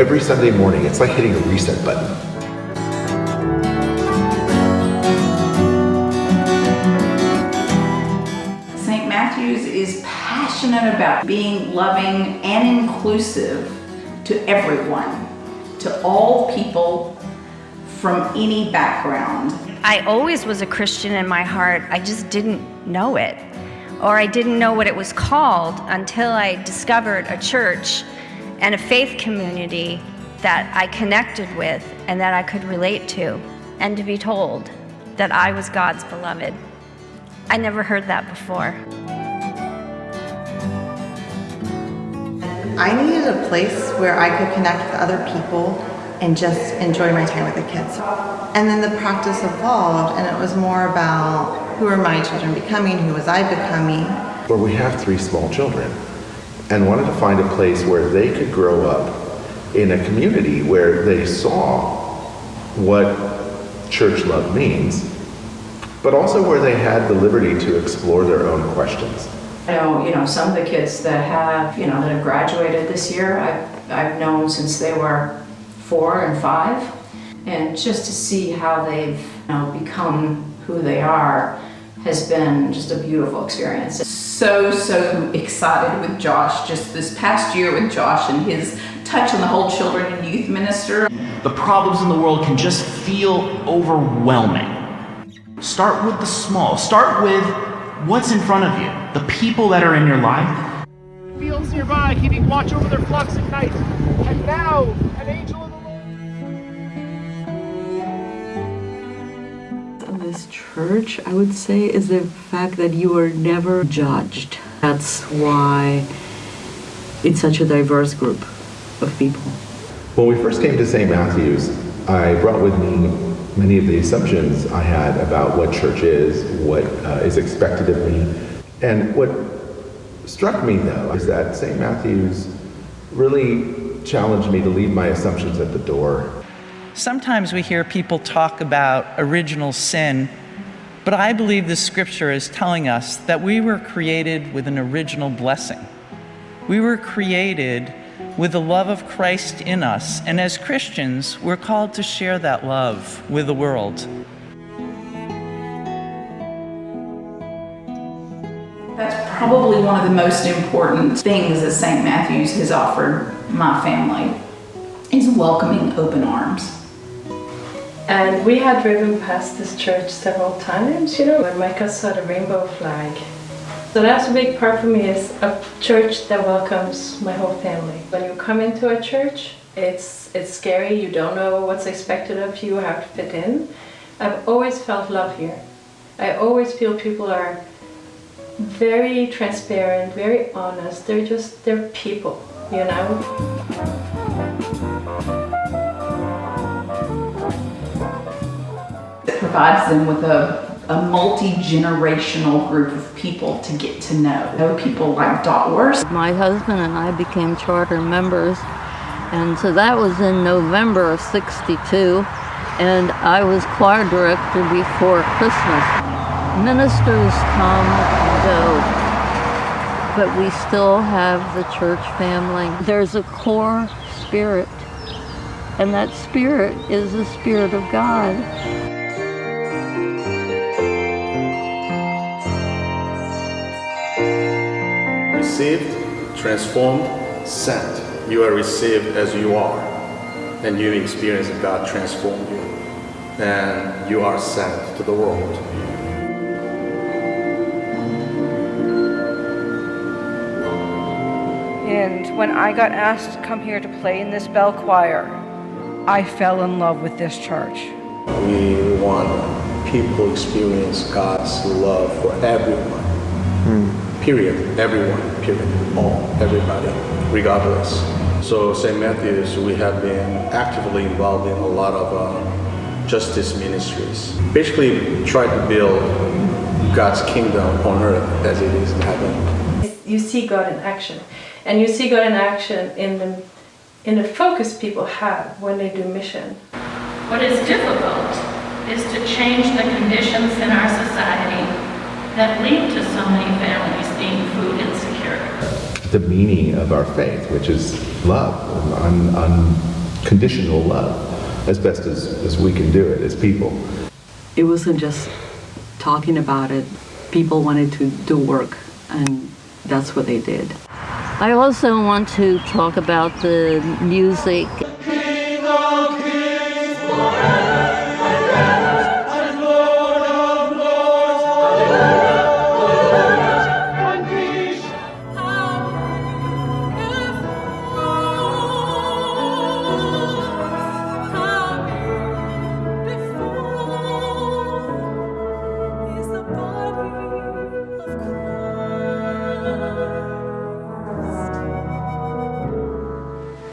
every Sunday morning. It's like hitting a reset button. St. Matthew's is passionate about being loving and inclusive to everyone, to all people from any background. I always was a Christian in my heart, I just didn't know it. Or I didn't know what it was called until I discovered a church and a faith community that I connected with and that I could relate to, and to be told that I was God's beloved. I never heard that before. I needed a place where I could connect with other people and just enjoy my time with the kids. And then the practice evolved and it was more about who are my children becoming, who was I becoming. Well, we have three small children and wanted to find a place where they could grow up in a community where they saw what church love means, but also where they had the liberty to explore their own questions. I know, you know, some of the kids that have, you know, that have graduated this year, I've, I've known since they were four and five. And just to see how they've you know, become who they are has been just a beautiful experience. So, so excited with Josh, just this past year with Josh and his touch on the whole children and youth minister. The problems in the world can just feel overwhelming. Start with the small. Start with what's in front of you, the people that are in your life. Fields nearby, keeping watch over their flocks at night. And now, an angel church, I would say, is the fact that you are never judged. That's why it's such a diverse group of people. When we first came to St. Matthew's, I brought with me many of the assumptions I had about what church is, what uh, is expected of me. And what struck me, though, is that St. Matthew's really challenged me to leave my assumptions at the door. Sometimes we hear people talk about original sin, but I believe the scripture is telling us that we were created with an original blessing. We were created with the love of Christ in us, and as Christians, we're called to share that love with the world. That's probably one of the most important things that St. Matthew's has offered my family, is welcoming open arms. And we had driven past this church several times, you know, when Micah saw the rainbow flag. So that's a big part for me is a church that welcomes my whole family. When you come into a church, it's, it's scary, you don't know what's expected of you, how to fit in. I've always felt love here. I always feel people are very transparent, very honest. They're just, they're people, you know? Provides them with a, a multi-generational group of people to get to know. Know people like Dot. My husband and I became charter members and so that was in November of 62 and I was choir director before Christmas. Ministers come and go but we still have the church family. There's a core spirit and that spirit is the spirit of God. Received, transformed, sent. You are received as you are, and you experience God transform you, and you are sent to the world. And when I got asked to come here to play in this bell choir, I fell in love with this church. We want people experience God's love for everyone. Hmm. Period. Everyone. Period. All. Everybody. Regardless. So St. Matthew's, we have been actively involved in a lot of uh, justice ministries. Basically, try to build God's kingdom on earth as it is in heaven. You see God in action. And you see God in action in the, in the focus people have when they do mission. What is difficult is to change the conditions in our society that lead to so many families being food insecure. The meaning of our faith, which is love, un, unconditional love, as best as, as we can do it as people. It wasn't just talking about it. People wanted to do work, and that's what they did. I also want to talk about the music.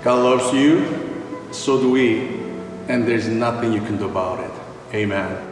God loves you, so do we, and there's nothing you can do about it. Amen.